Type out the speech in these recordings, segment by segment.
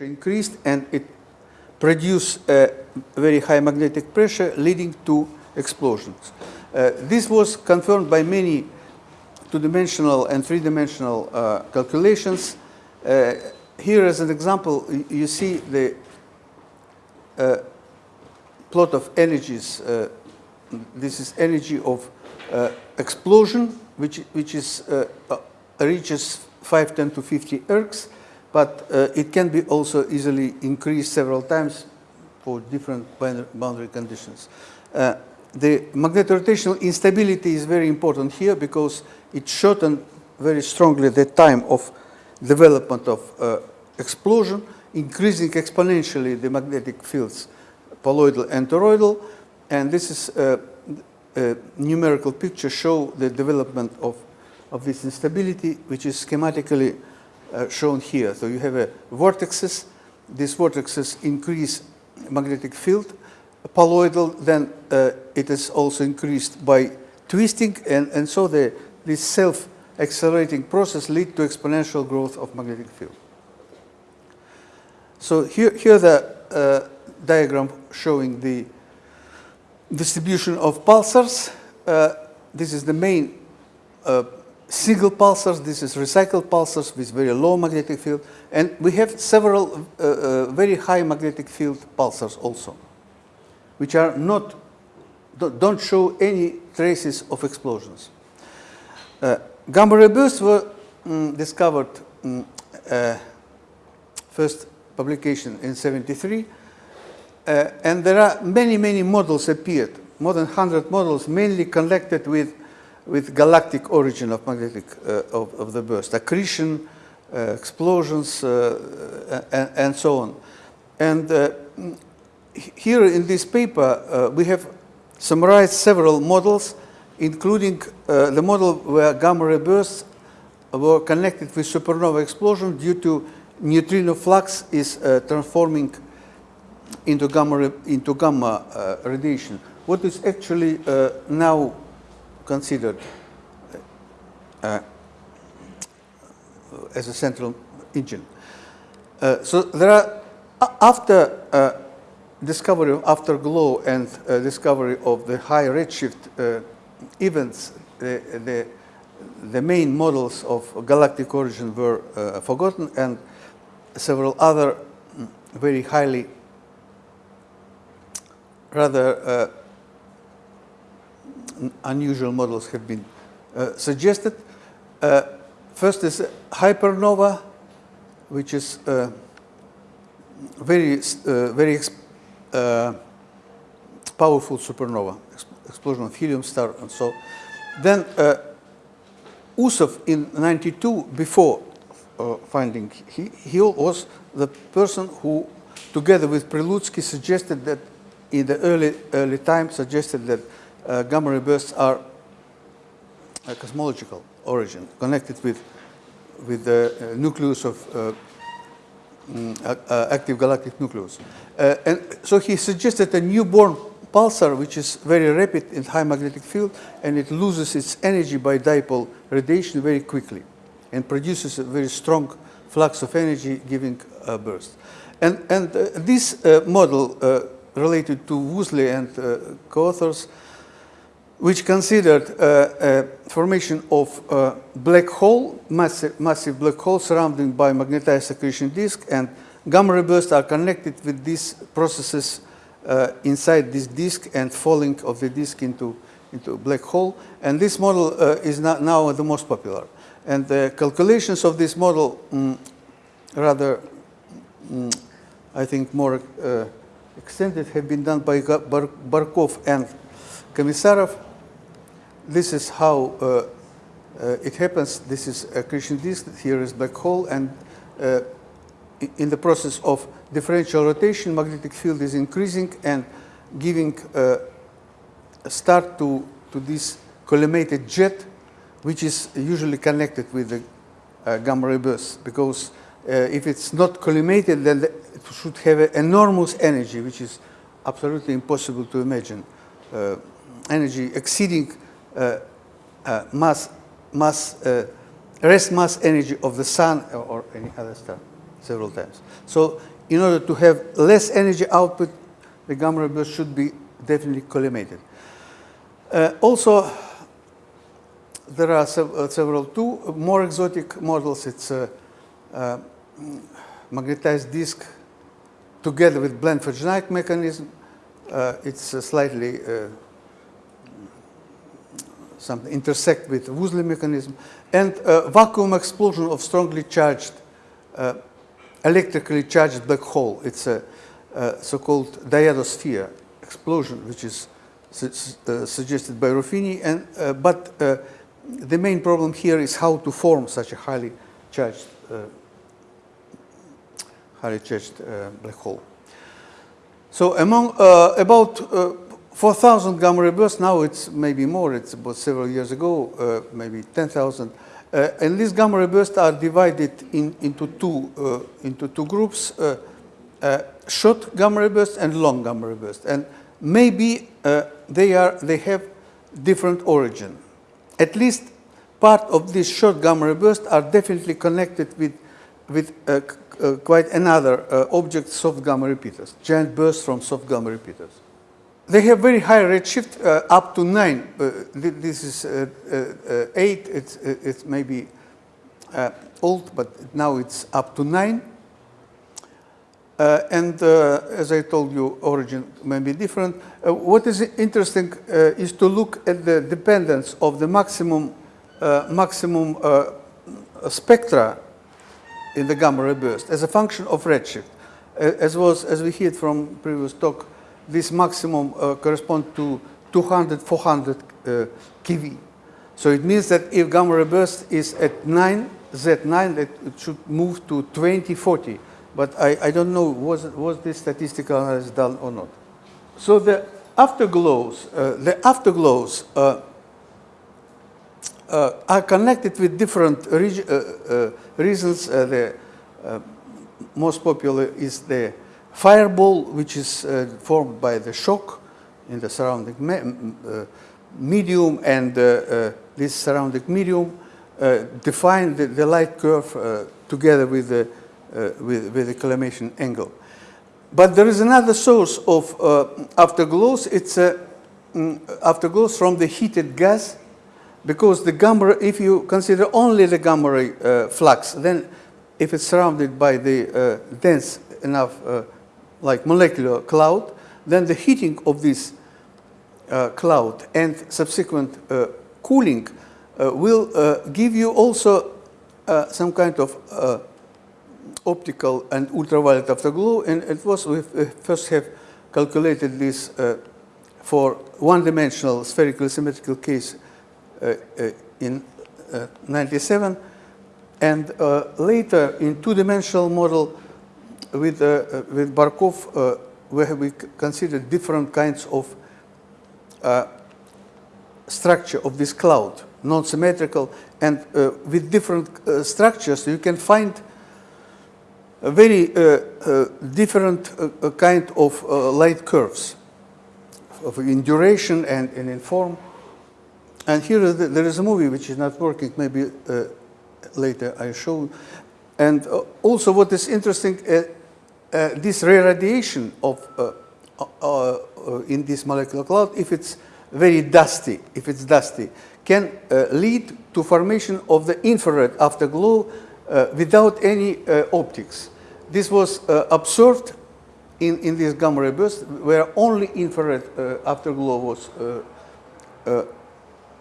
pressure increased and it produced a very high magnetic pressure leading to explosions. Uh, this was confirmed by many two-dimensional and three-dimensional uh, calculations. Uh, here as an example, you see the uh, plot of energies. Uh, this is energy of uh, explosion, which, which is, reaches 5, 10 to 50 ergs, but it can be also easily increased several times for different boundary conditions. Uh, the magnetorotational instability is very important here because it shortened very strongly the time of development of uh, explosion, increasing exponentially the magnetic fields, poloidal and toroidal, and this is a, a numerical picture show the development of, of this instability, which is schematically uh, shown here. So you have a vortexes, these vortexes increase magnetic field, poloidal, then uh, it is also increased by twisting, and, and so the, this self-accelerating process lead to exponential growth of magnetic field. So here, here the uh, diagram showing the distribution of pulsars. Uh, this is the main uh, single pulsars. This is recycled pulsars with very low magnetic field. And we have several uh, uh, very high magnetic field pulsars also, which are not, don't show any traces of explosions. Uh, gamma ray bursts were um, discovered um, first publication in 73 uh, and there are many many models appeared more than 100 models mainly connected with with galactic origin of magnetic uh, of, of, the burst accretion uh, explosions uh, and, and, so on. And here in this paper, we have summarized several models, including the model where gamma ray bursts were connected with supernova explosion due to neutrino flux is uh, transforming into gamma into gamma uh, radiation. What is actually uh, now considered as a central engine. Uh, so there are, after uh, discovery of afterglow and uh, discovery of the high redshift uh, events, the, the, the, main models of galactic origin were uh, forgotten and several other mm, very highly rather uh, unusual models have been suggested. First is hypernova, which is uh, very, uh, very uh, powerful supernova, explosion of helium star and so. Then uh, Usov in 92, before uh, finding, he, he was the person who, together with Prilutsky, suggested that in the early, early time, suggested that uh, gamma ray bursts are cosmological origin, connected with, with the uh, nucleus of uh, mm, active galactic nucleus. Uh, and so he suggested a newborn pulsar, which is very rapid in high magnetic field, and it loses its energy by dipole radiation very quickly and produces a very strong flux of energy giving a burst. And, and uh, this uh, model uh, related to Woosley and co-authors which considered uh, formation of a black hole, massive, massive black hole surrounded by magnetized accretion disk, and gamma ray bursts are connected with these processes uh, inside this disk and falling of the disk into, into a black hole. And this model uh, is now the most popular. And the calculations of this model, mm, rather, mm, I think, more uh, extended, have been done by Bar Barkov and Komissarov this is how uh, uh, it happens. This is a accretion disk, here is black hole, and uh, in the process of differential rotation, magnetic field is increasing and giving a start to, to this collimated jet, which is usually connected with the uh, gamma ray burst, because uh, if it's not collimated, then the, it should have enormous energy, which is absolutely impossible to imagine. Uh, energy exceeding uh, uh, mass, mass, uh, rest mass energy of the sun or, any other star. several times. So in order to have less energy output, the gamma ray burst should be definitely collimated. Uh, also, there are sev uh, several two more exotic models. It's a, uh, magnetized disk together with Blandford-Znajek mechanism. Uh, it's slightly uh, something intersect with Woosley mechanism, and vacuum explosion of strongly charged, uh, electrically charged black hole. It's a, so-called dyadosphere explosion, which is uh, suggested by Ruffini, and, uh, but the main problem here is how to form such a highly charged, highly charged black hole. So among about 4,000 gamma ray bursts, now it's maybe more, it's about several years ago, uh, maybe 10,000. Uh, and these gamma ray bursts are divided in, into, two, uh, into two groups, uh, uh, short gamma ray bursts and long gamma ray bursts. And maybe uh, they, are, they have different origin. At least part of these short gamma ray bursts are definitely connected with, with quite another object, soft gamma repeaters, giant bursts from soft gamma repeaters. They have very high redshift, uh, up to 9. Uh, this is uh, uh, uh 8. It's, uh, it's maybe old, but now it's up to 9. and as I told you, origin may be different. what is interesting is to look at the dependence of the maximum, maximum spectra in the gamma ray burst as a function of redshift. as was, as we heard from previous talk, this maximum uh, corresponds to 200, 400 uh, keV. So it means that if gamma ray burst is at 9, Z9, that it should move to 2040. But I, I don't know, was, was this statistical analysis done or not? So the afterglows, uh, the afterglows uh, uh, are connected with different uh, uh, reasons. Uh, the most popular is the fireball, which is uh, formed by the shock in the surrounding me uh, medium, and uh, uh, this surrounding medium uh, define the, the, light curve together with the, with, with, the collimation angle. But there is another source of afterglows. It's mm, afterglows from the heated gas, because the gamma, if you consider only the gamma ray flux, then if it's surrounded by the dense enough like molecular cloud, then the heating of this uh, cloud and subsequent uh, cooling uh, will uh, give you also uh, some kind of uh, optical and ultraviolet afterglow. And it was, we first have calculated this for one-dimensional spherical symmetrical case in 97. And later in two-dimensional model, with, uh, with Barkov, uh, where we considered different kinds of uh, structure of this cloud, non-symmetrical, and uh, with different uh, structures, you can find a very uh, different kind of light curves of in duration and, and in form. And here there is a movie which is not working, maybe later I show. And also what is interesting, uh, this re-radiation of uh, uh, in this molecular cloud, if it's very dusty, if it's dusty, can lead to formation of the infrared afterglow without any optics. This was observed in, in this gamma ray burst where only infrared afterglow was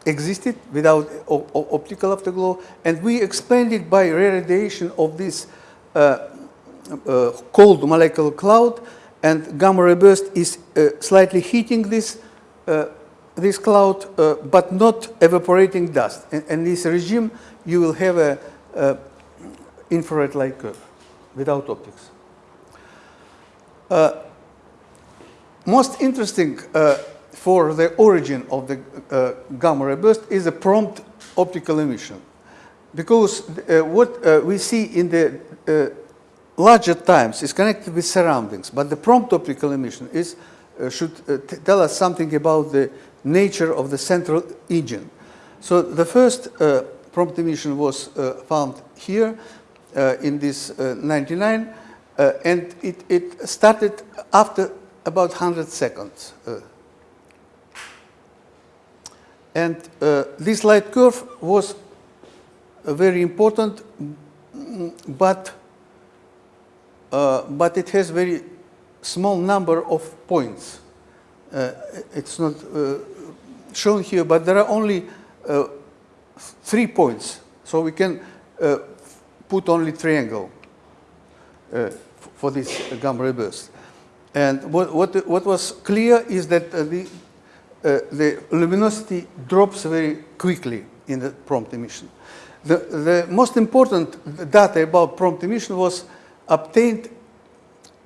existed without optical afterglow, and we explained it by re-radiation of this uh, uh, cold molecular cloud, and gamma ray burst is uh, slightly heating this uh, this cloud, but not evaporating dust. And in this regime, you will have a, a infrared light curve without optics. most interesting for the origin of the uh, gamma ray burst is a prompt optical emission. Because uh, what uh, we see in the larger times is connected with surroundings, but the prompt optical emission is, uh, should uh, tell us something about the nature of the central engine. So the first uh, prompt emission was uh, found here uh, in this uh, 99, uh, and it, it started after about 100 seconds. And this light curve was very important, mm, but, but it has very small number of points. it's not shown here, but there are only three points. So we can uh, put only triangle uh, for this gamma ray burst. And what, what, what was clear is that uh, the, uh, the luminosity drops very quickly in the prompt emission. The, the most important data about prompt emission was obtained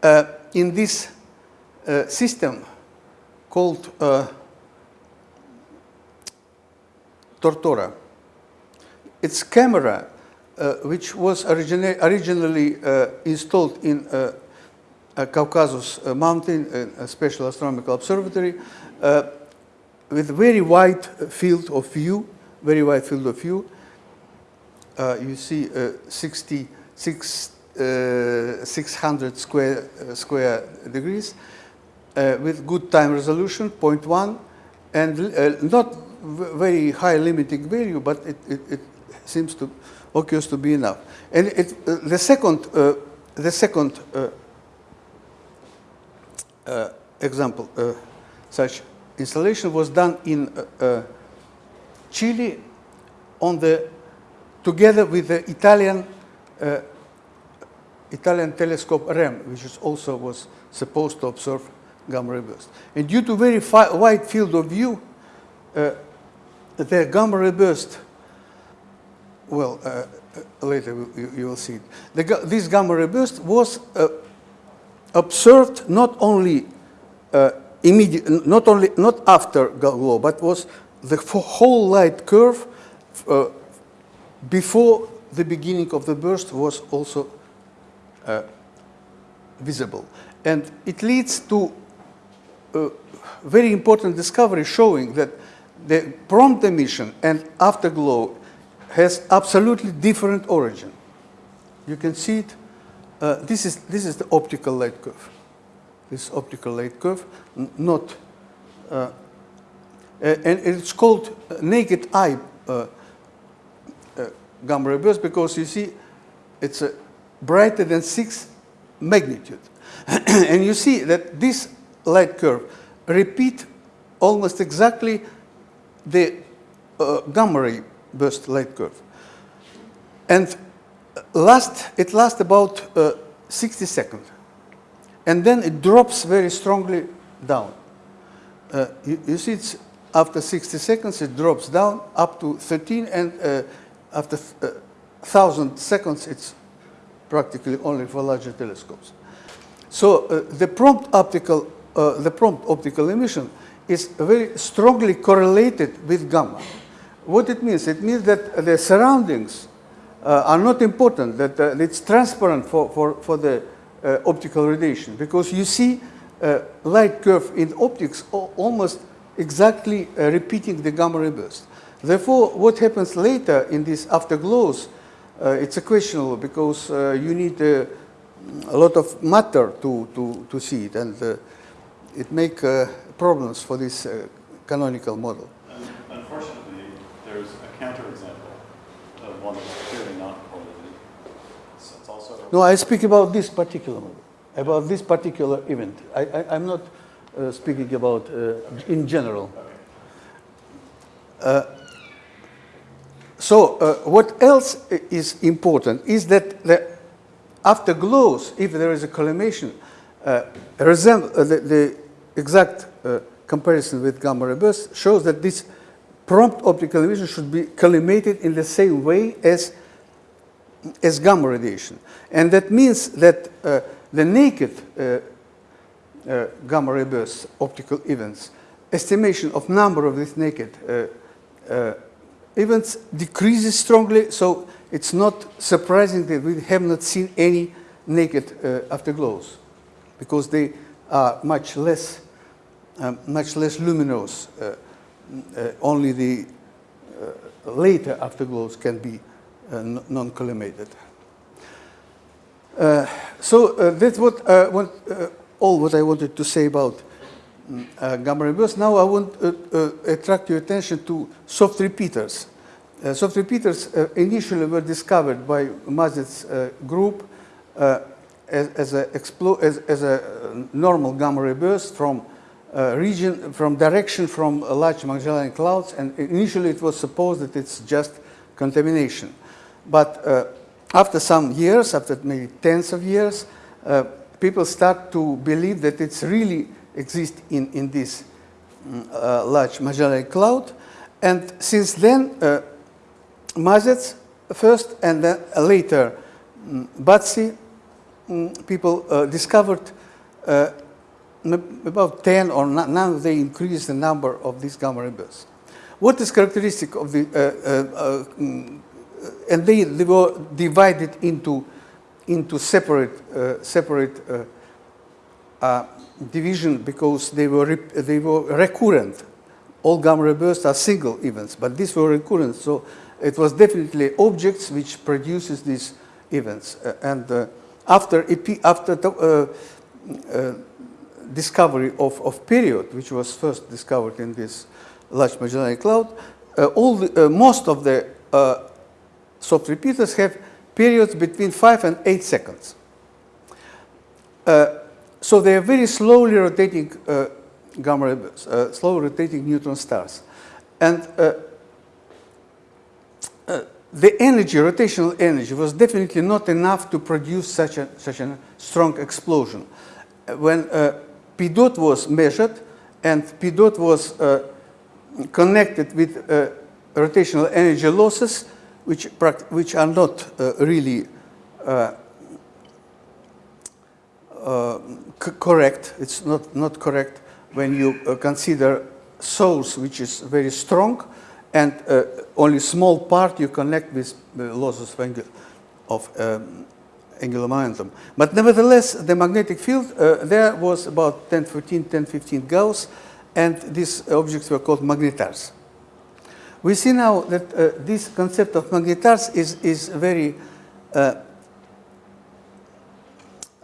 uh, in this uh, system called Tortora. Its camera, uh, which was origina originally uh, installed in uh, Caucasus Mountain, a special astronomical observatory, uh, with very wide field of view, very wide field of view. Uh, you see uh, 600 square, square degrees with good time resolution, 0.1, and not very high limiting value, but it, it, it seems to occurs to be enough. And it, uh, the second, uh, the second uh, uh example, uh, such installation was done in uh, Chile on the, together with the Italian, Italian telescope REM, which is also was supposed to observe gamma ray burst. And due to very wide field of view, the gamma ray burst, well, uh, uh, later you, you, will see it. The, this gamma ray burst was uh, observed not only uh, immediate, not only not after glow, but was the whole light curve uh, before the beginning of the burst was also uh, visible, and it leads to a very important discovery showing that the prompt emission and afterglow has absolutely different origin. You can see it. Uh, this is this is the optical light curve. This optical light curve, not, uh, and it's called naked eye uh, uh, gamma ray burst because you see it's uh, brighter than six magnitude, and you see that this light curve repeat almost exactly the uh, gamma ray burst light curve. And last, it lasts about uh, 60 seconds. And then it drops very strongly down. Uh, you, you, see, it's after 60 seconds, it drops down up to 13, and uh, after 1,000 uh, seconds, it's practically only for larger telescopes. So uh, the prompt optical, uh, the prompt optical emission is very strongly correlated with gamma. What it means? It means that the surroundings uh, are not important, that uh, it's transparent for, for, for the uh, optical radiation because you see uh, light curve in optics almost exactly repeating the gamma ray burst. Therefore, what happens later in these afterglows, it's a questionable because you need a lot of matter to, to, to see it and it makes problems for this uh, canonical model. And unfortunately, there's a counterexample of one that's clearly not correlated. it's also no, I speak about this particular model, about this particular event. I, am not uh, speaking about uh, in general. Uh, so uh, what else is important is that the afterglows, if there is a collimation, uh, resemble the, the exact uh, comparison with gamma ray shows that this prompt optical emission should be collimated in the same way as, as gamma radiation. And that means that uh, the naked uh, uh gamma ray burst optical events, estimation of number of these naked uh, uh, events decreases strongly, so it's not surprising that we have not seen any naked afterglows because they are much less um, much less luminous. Uh, uh, only the uh, later afterglows can be non-collimated. Uh, so uh, that's what, uh, what uh, all what I wanted to say about uh, gamma ray bursts. Now I want to uh, attract your attention to soft repeaters. Uh, soft repeaters uh, initially were discovered by Mazet's uh, group uh, as, as, a as, as a uh, normal gamma ray burst from uh, region, from direction from uh, large Magellan clouds, and initially it was supposed that it's just contamination. But uh, after some years, after maybe tens of years, uh, people start to believe that it's really exists in, in this mm, uh, large Magellan cloud. And since then, uh, Mazets first and then later mm, BATSE, mm, people uh, discovered uh, about 10 or now they increase the number of these gamma ray bursts. What is characteristic of the, uh, uh, and they, they were divided into, into separate, separate uh, division because they were, they were recurrent. All gamma bursts are single events, but these were recurrent. So it was definitely objects which produces these events. Uh, and uh, after, EP, after the, uh, uh, discovery of, of period, which was first discovered in this large Magellanic Cloud, all the, most of the soft repeaters have periods between 5 and 8 seconds. Uh, so they are very slowly rotating uh, gamma uh, slow rotating neutron stars. And uh, uh, the energy, rotational energy, was definitely not enough to produce such a, such a strong explosion. When uh, P dot was measured and P dot was uh, connected with rotational energy losses, which, which are not really correct. It's not, not correct when you uh, consider source which is very strong and uh, only small part you connect with losses of um, angular momentum. But nevertheless, the magnetic field uh, there was about 10, 14, 10, 15 Gauss, and these objects were called magnetars. We see now that uh, this concept of magnetars is, is very uh,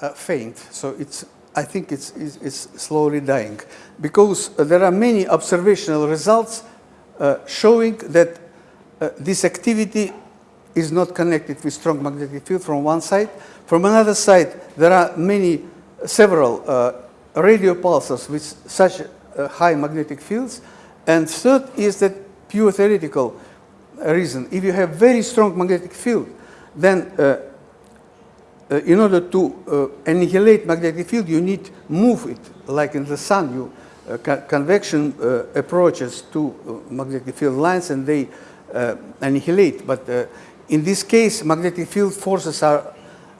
uh, faint. So it's, I think it's, it's, it's slowly dying because uh, there are many observational results uh, showing that uh, this activity is not connected with strong magnetic field from one side. From another side, there are many, several uh, radio pulses with such uh, high magnetic fields. And third is that pure theoretical reason. If you have very strong magnetic field, then uh, in order to uh, annihilate magnetic field, you need move it, like in the sun, you uh, co- convection uh, approaches to uh, magnetic field lines and they uh, annihilate. But in this case, magnetic field forces are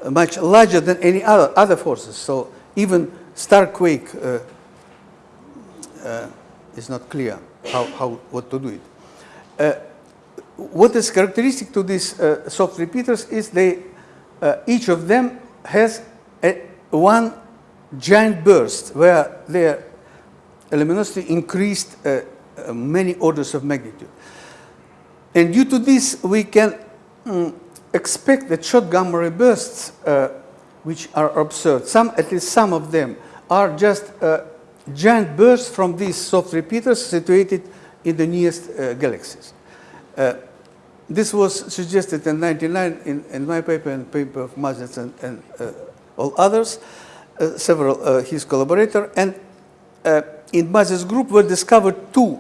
much larger than any other, other forces. So even star quake is not clear how, how what to do it. What is characteristic to these soft repeaters is they uh, each of them has a, one giant burst where their luminosity increased uh, uh, many orders of magnitude. And due to this, we can mm, expect that short gamma ray bursts, uh, which are observed, some, at least some of them, are just uh, giant bursts from these soft repeaters situated in the nearest uh, galaxies. This was suggested in 99 in, in my paper and paper of Mazets and, and uh, all others, uh, several uh, his collaborators, and uh, in Mazets group were discovered two,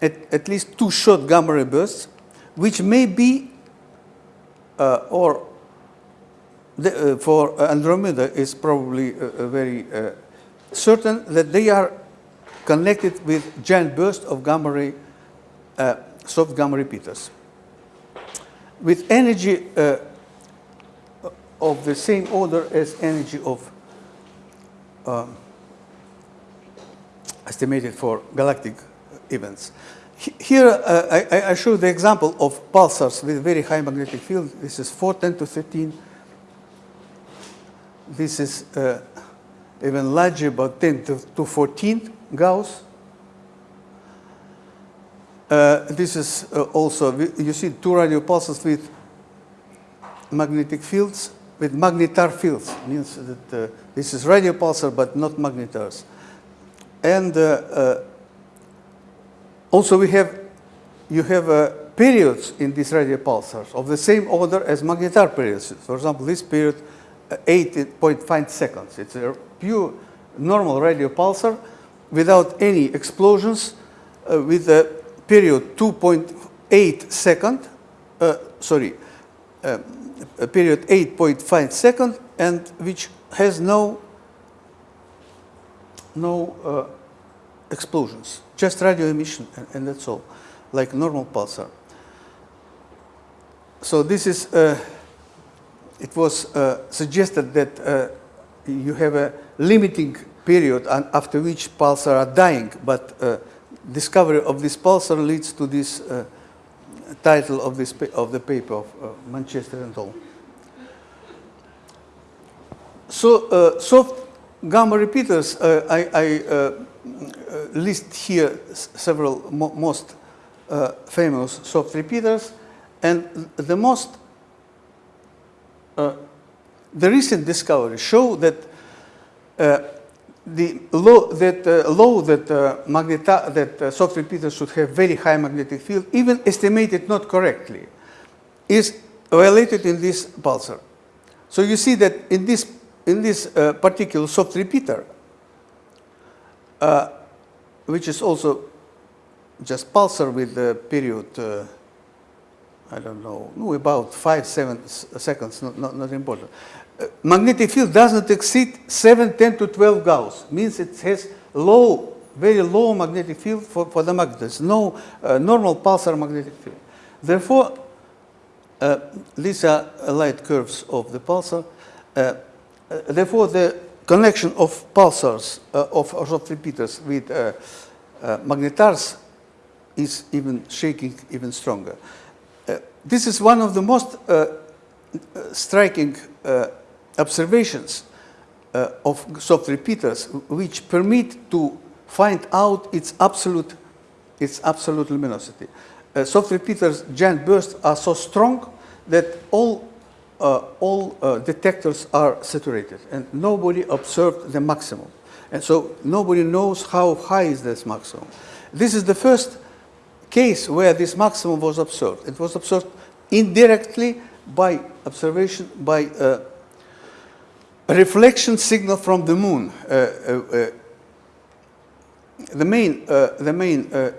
at, at least two short gamma ray bursts, which may be, uh, or the, uh, for Andromeda is probably very certain that they are connected with giant bursts of gamma ray, soft gamma repeaters with energy uh, of the same order as energy of um, estimated for galactic events. He- Here uh, I, I- I show the example of pulsars with very high magnetic field. This is 4, 10 to 13. This is uh, even larger, about 10 to, to 14 Gauss. Uh, this is uh, also, you see two radio pulses with magnetic fields with magnetar fields. Means that uh, this is radio pulsar, but not magnetars. And uh, uh, also we have, you have periods in these radio pulsars of the same order as magnetar periods. For example, this period, uh, 8.5 seconds. It's a pure normal radio pulsar without any explosions with a period 2.8 second, uh, sorry, a period 8.5 second and which has no, no uh, explosions, just radio emission and, and that's all, like normal pulsar. So this is, uh, it was uh, suggested that uh, you have a limiting period after which pulsar are dying, but discovery of this pulsar leads to this uh, title of, this, of the paper of uh, Manchester and all. So uh, soft gamma repeaters, uh, I, I uh, uh, list here several mo- most famous soft repeaters, and the most, the recent discoveries show that the law that uh, law that uh, magneta- that uh, soft repeaters should have very high magnetic field, even estimated not correctly, is violated in this pulsar. So you see that in this in this uh, particular soft repeater, uh, which is also just pulsar with the period, uh, I don't know, no, about five, seven seconds, not, not, not important. Uh, magnetic field doesn't exceed 7, 10 to 12 Gauss, means it has low, very low magnetic field for, for the magnets, no uh, normal pulsar magnetic field. Therefore, uh, these are light curves of the pulsar. Uh, uh, therefore, the connection of pulsars, uh, of, of repeaters with magnetars is even shaking even stronger. This is one of the most uh, uh, striking uh, observations of soft repeaters, which permit to find out its absolute, its absolute luminosity. Soft repeaters giant bursts are so strong that all uh, all uh, detectors are saturated and nobody observed the maximum. And so nobody knows how high is this maximum. This is the first case where this maximum was observed. It was observed indirectly by observation, by uh, a reflection signal from the moon. Uh, uh, uh, the main, uh, the main uh,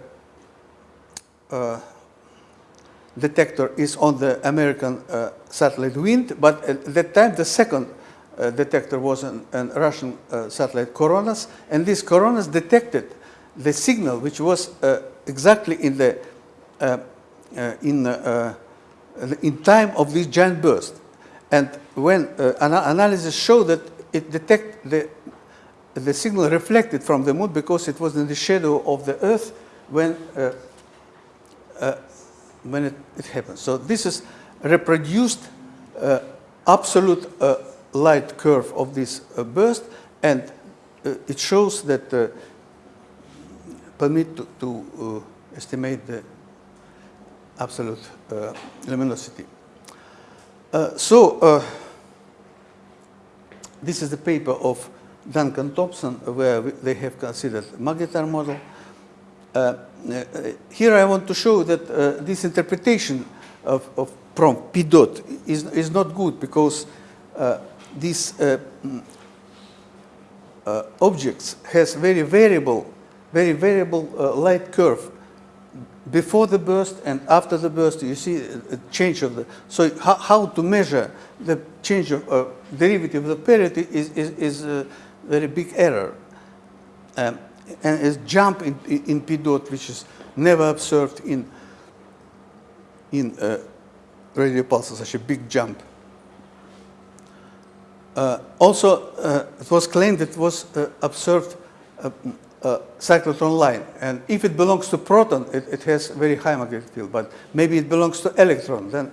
uh, detector is on the American uh, satellite Wind, but at that time the second uh, detector was an, an Russian uh, satellite Coronas, and this Coronas detected the signal which was uh, exactly in the uh, uh, in uh, uh, in time of this giant burst. And when uh, ana- analysis showed that it detect the the signal reflected from the moon because it was in the shadow of the Earth when uh, uh, when it, it happens. So this is reproduced uh, absolute uh, light curve of this uh, burst, and it shows that permit to, to estimate the absolute uh, luminosity. Uh, so uh, this is the paper of Duncan Thompson where we- they have considered magnetar model. Uh, uh, here I want to show that this interpretation of, of prompt P dot is, is not good because these objects has very variable, very variable light curve before the burst and after the burst. You see a, change of the. So how, how to measure the change of uh, derivative of the period is is, is a very big error. Um, and a jump in, in P dot, which is never observed in, in uh, radio pulses, such a big jump. Uh, also, uh, it was claimed that it was uh, observed uh, cyclotron line, and if it belongs to proton, it, it has very high magnetic field, but maybe it belongs to electron, then,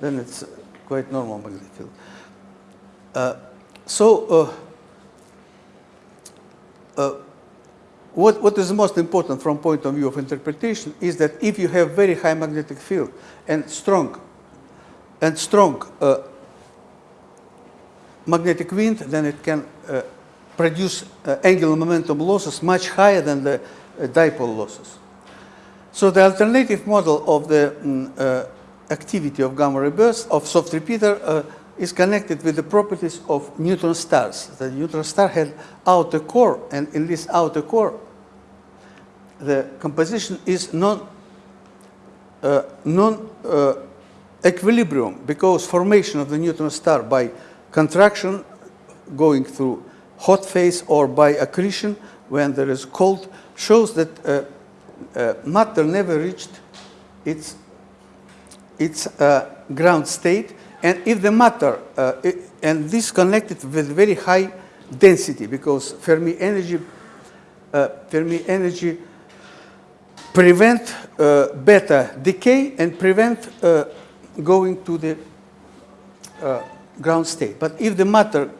then it's quite normal magnetic field. Uh, so, uh, uh, what, what is most important from point of view of interpretation is that if you have very high magnetic field and strong and strong uh, magnetic wind, then it can uh, produce uh, angular momentum losses much higher than the uh, dipole losses. So the alternative model of the uh, activity of gamma ray burst of soft repeater is connected with the properties of neutron stars. The neutron star had outer core, and in this outer core, the composition is non uh, non uh, equilibrium because formation of the neutron star by contraction going through hot phase or by accretion when there is cold shows that uh, uh, matter never reached its its uh, ground state and if the matter uh, i- and this connected with very high density because Fermi energy Fermi energy prevent uh, beta decay and prevent uh, going to the uh, ground state. But if the matter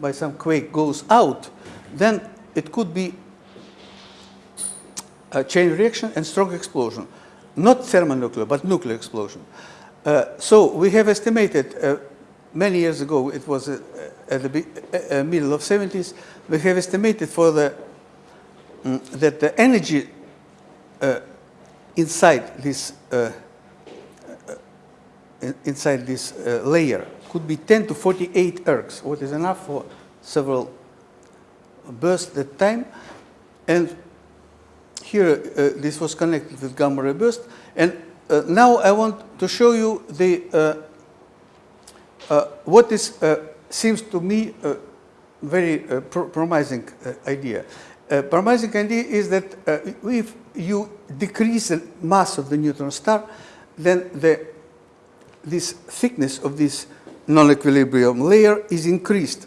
by some quake goes out, then it could be a chain reaction and strong explosion. Not thermonuclear, but nuclear explosion. Uh, so we have estimated uh, many years ago, it was uh, at the uh, uh, middle of 70s, we have estimated for the mm, that the energy uh, inside this inside this uh, layer could be 10 to 48 ergs, what is enough for several bursts at time. And here uh, this was connected with gamma ray burst. And uh, now I want to show you the uh, uh, what is uh, seems to me a very pro- promising idea. Uh, promising idea is that if you decrease the mass of the neutron star, then the this thickness of this non-equilibrium layer is increased.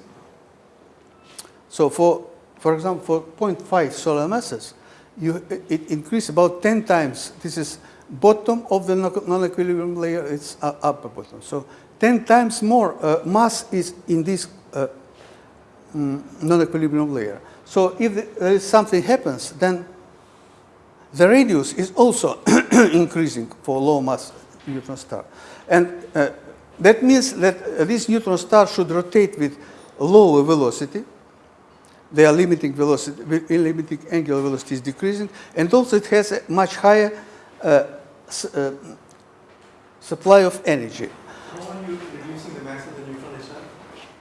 So for, for example, for 0.5 solar masses, you, it increased about 10 times. This is bottom of the non- non-equilibrium layer, it's u- upper bottom. So 10 times more uh, mass is in this uh, mm, non-equilibrium layer. So if is something happens, then the radius is also increasing for low mass neutron star. And uh, that means that uh, this neutron star should rotate with lower velocity. Their limiting velocity, limiting angular velocity is decreasing, and also it has a much higher uh, uh, supply of energy. How are you reducing the mass of the neutron star?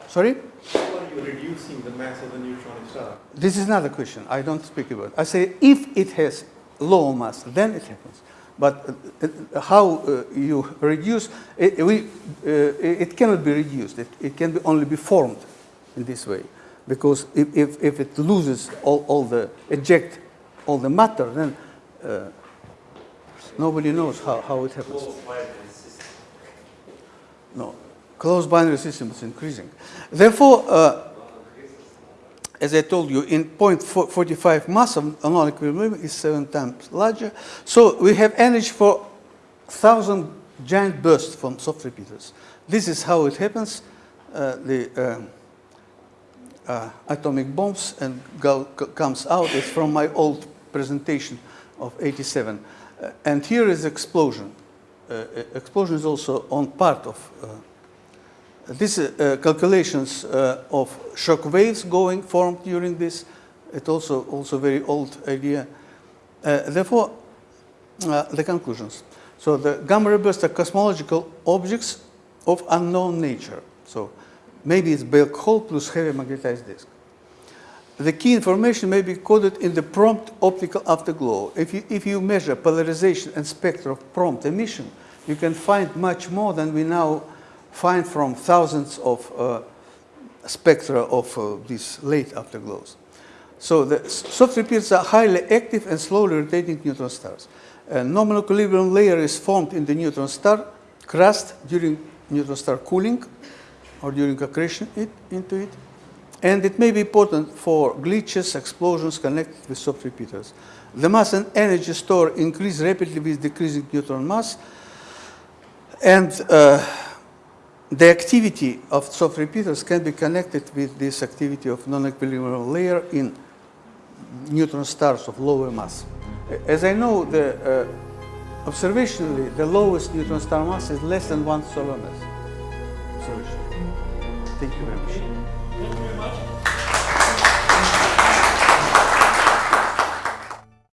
Sorry? How are you reducing the mass of the neutron star? This is another question. I don't speak about. I say if it has low mass, then it happens. But uh, how uh, you reduce it, we, uh, it cannot be reduced. It, it can be only be formed in this way, because if, if, if it loses all, all the eject all the matter, then uh, nobody knows how, how it happens. No, closed binary system is increasing. Therefore, uh, as I told you, in 0.45 mass of non-equilibrium is seven times larger. So we have energy for thousand giant bursts from soft repeaters. This is how it happens. Uh, the uh, uh, atomic bombs and go, comes out. It's from my old presentation of 87. Uh, and here is explosion. Uh, explosion is also on part of uh, these uh, calculations uh, of shock waves going formed during this, it also also very old idea. Uh, therefore, uh, the conclusions. So the gamma ray bursts are cosmological objects of unknown nature. So maybe it's black hole plus heavy magnetized disk. The key information may be coded in the prompt optical afterglow. If you, if you measure polarization and spectra of prompt emission, you can find much more than we now find from thousands of uh, spectra of uh, these late afterglows. So the soft repeats are highly active and slowly rotating neutron stars. A nominal equilibrium layer is formed in the neutron star crust during neutron star cooling or during accretion it, into it. And it may be important for glitches, explosions connected with soft repeaters. The mass and energy stored increase rapidly with decreasing neutron mass. And uh, the activity of soft repeaters can be connected with this activity of non-equilibrium layer in neutron stars of lower mass. As I know, the, uh, observationally, the lowest neutron star mass is less than one solar mass. Thank you very much.